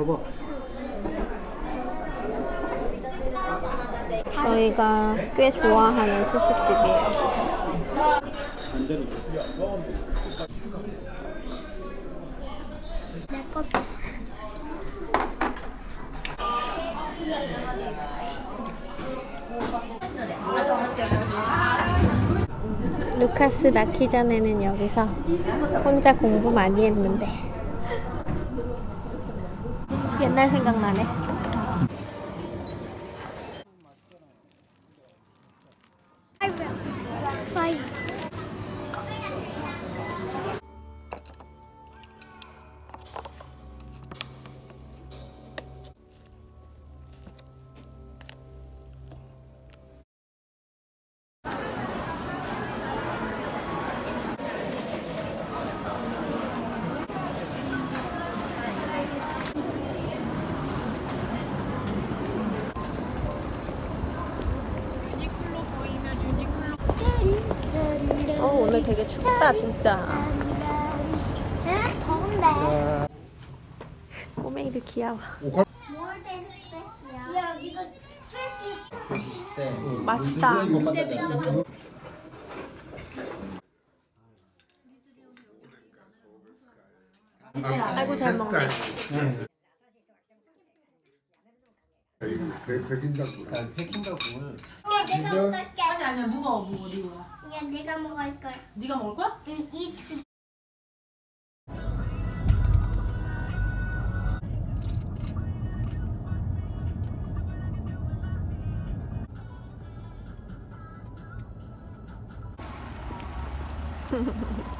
봐봐. 저희가 꽤 좋아하는 스시집이에요. 반대로. 내 것도. 루카스 낳기 전에는 여기서 혼자 공부 많이 했는데 옛날 생각나네. 춥다 진짜. 에? 더운데. 꼬맹이들 귀여워. 맛있다. 아이고 잘 먹네. 내가 먹을게. 아니 아니야 먹어 니가 야, 내가 먹을 거야. 네가 먹을 거야? 응, 이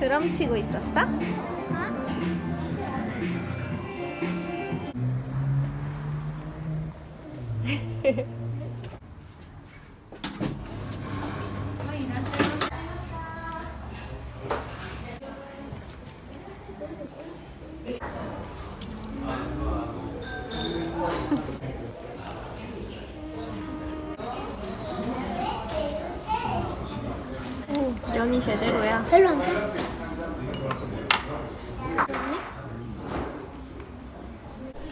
드럼 치고 있었어? 오, 면이 제대로야. 별로 안 짜?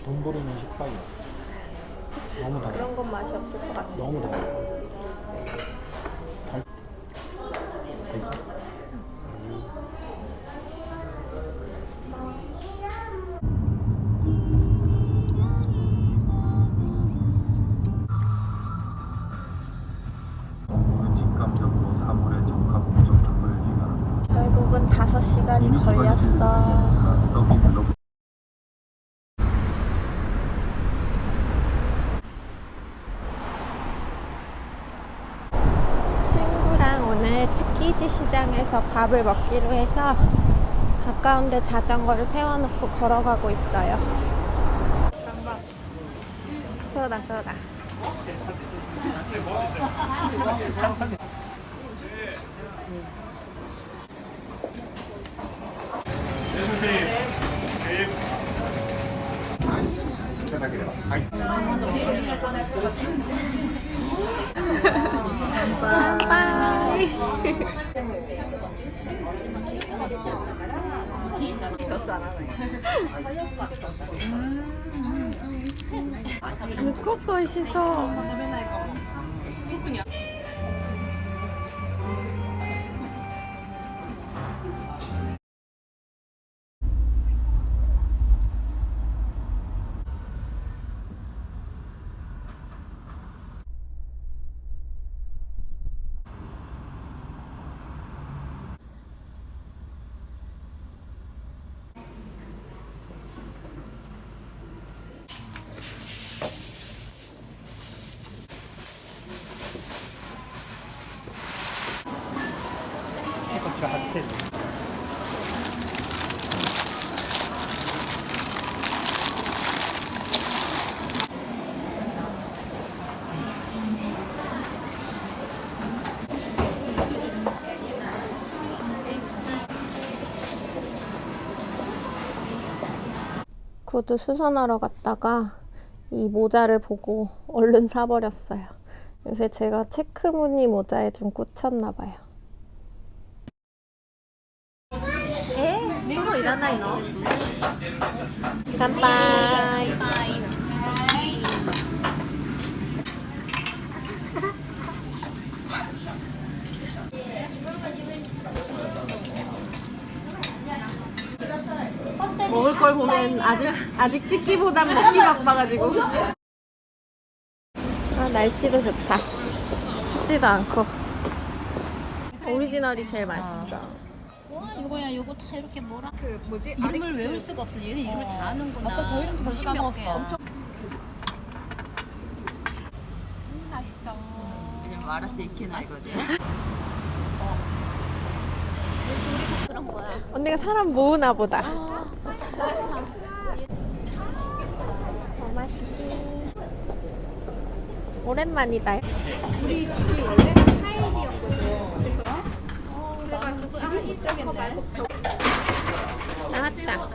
돈 버리는 식빵이야. 너무 달아. 그런 건 맛이 없을 것 같아. 너무 달아. 걸렸어. 친구랑 오늘 츠키지 시장에서 밥을 먹기로 해서 가까운 데 자전거를 세워놓고 걸어가고 있어요. 쏘다 쏘다. 빠이. 물고 맛있어. 그러니까 같 이 돼. 구두 수선하러 갔다가 이 모자를 보고 얼른 사버렸어요. 요새 제가 체크 무늬 모자에 좀 꽂혔나 봐요. 乾杯. 먹을 걸 보면 아직 아직 찍기보단 먹기 바빠가지고. 아 날씨도 좋다. 춥지도 않고. 오리지널이 제일 맛있어. 이거야 요거 다 이렇게 뭐라? 그 뭐지? 이름을 외울 수가 없어. 얘는 이름을 다 아는구나. 아까 저 이름 벌써 까먹었어. 엄청 음, 맛있어 왜냐면 말할 때 익히나 이거지. 언니가 사람 모으나 보다. 아, 뭐 마시지? 오랜만이다. 우리 집이 원래 타일이었거든 나왔다.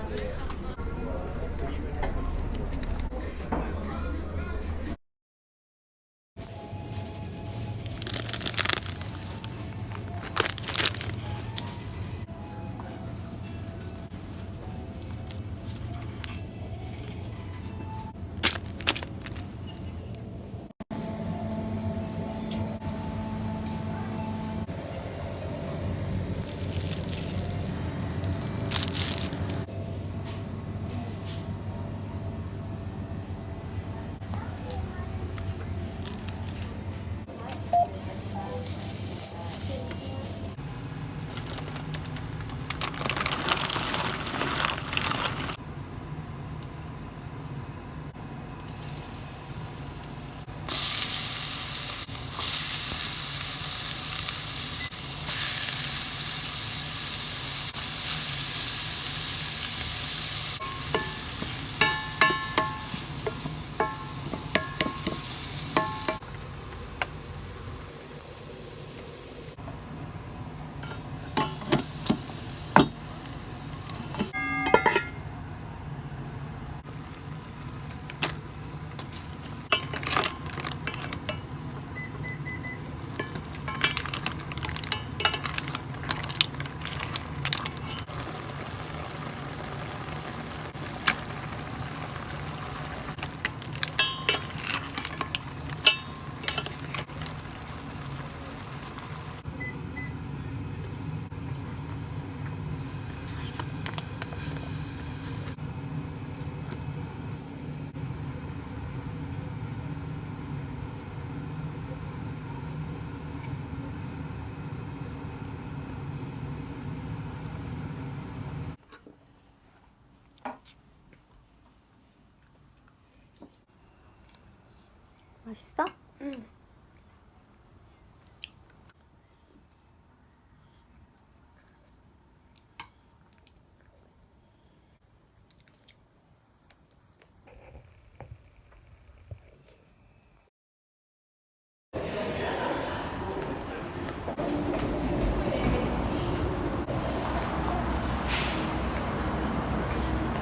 맛있어?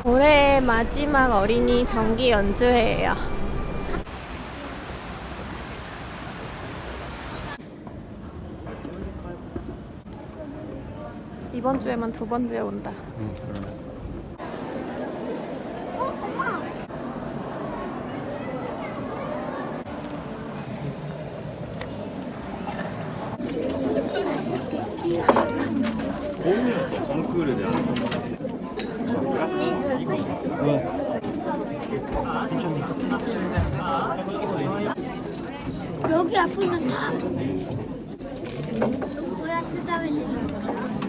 올해 마지막 어린이 정기 연주회예요. 이번 주에만 두번 주에 온다. 응, 그러네. 여기 아프면 다. 뭐야 쓰다듬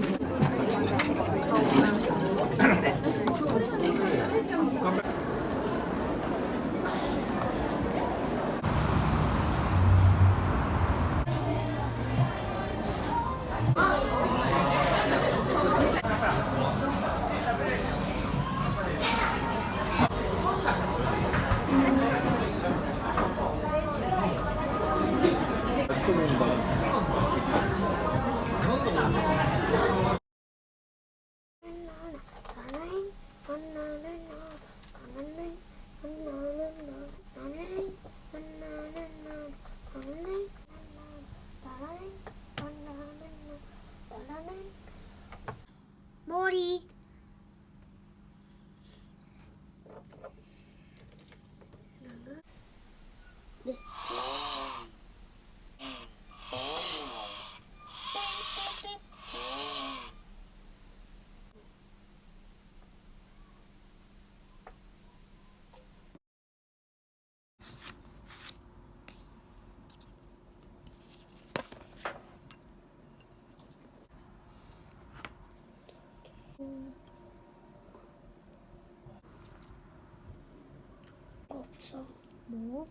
뭐?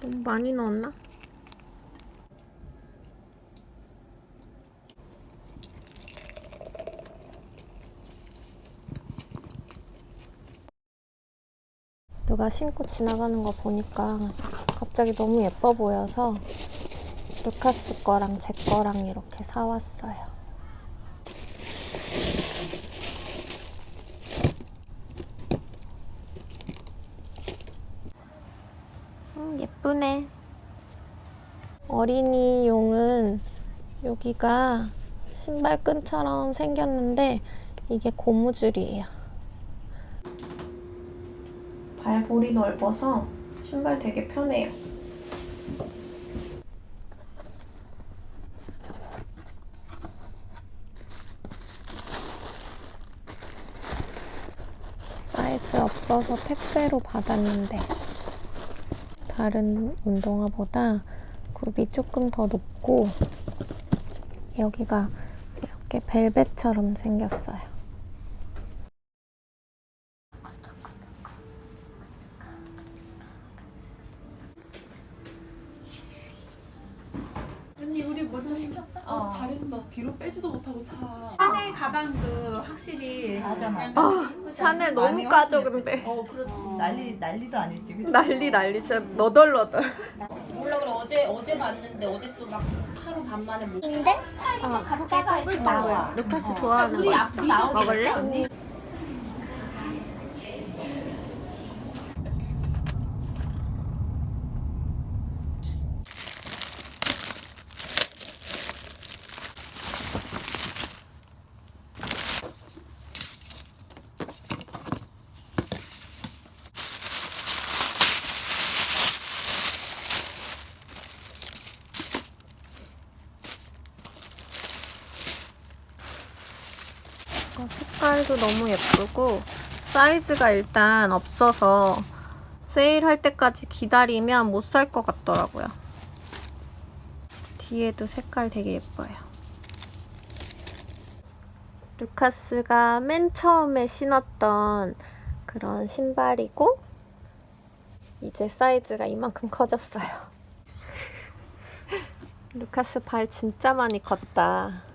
너무 많이 넣었나? 누가 신고 지나가는 거 보니까 갑자기 너무 예뻐 보여서 루카스 거랑 제 거랑 이렇게 사왔어요. 음, 예쁘네. 어린이용은 여기가 신발끈처럼 생겼는데 이게 고무줄이에요. 발볼이 넓어서 신발 되게 편해요. 사이즈 없어서 택배로 받았는데 다른 운동화보다 굽이 조금 더 높고 여기가 이렇게 벨벳처럼 생겼어요. 언니 우리 먼저 시켰다. 어. 잘했어. 뒤로 빼지도 못하고 차. 샤넬 가방도 확실히 맞아, 맞아. 아, 샤넬 너무 까져 근데 어 그렇지. 난리 난리도 아니지. 그치? 난리 난리 진짜 너덜너덜. 몰라 그래 어제 어제 봤는데 어제 또 막 하루 반 만에 못. 근데 스타일만 갖다가 이렇게 나와. 루카스 좋아하는 우리 거 앞으로 있어? 먹을래? 어, 색깔도 너무 예쁘고 사이즈가 일단 없어서 세일할 때까지 기다리면 못 살 것 같더라고요. 뒤에도 색깔 되게 예뻐요. 루카스가 맨 처음에 신었던 그런 신발이고 이제 사이즈가 이만큼 커졌어요. 루카스 발 진짜 많이 컸다.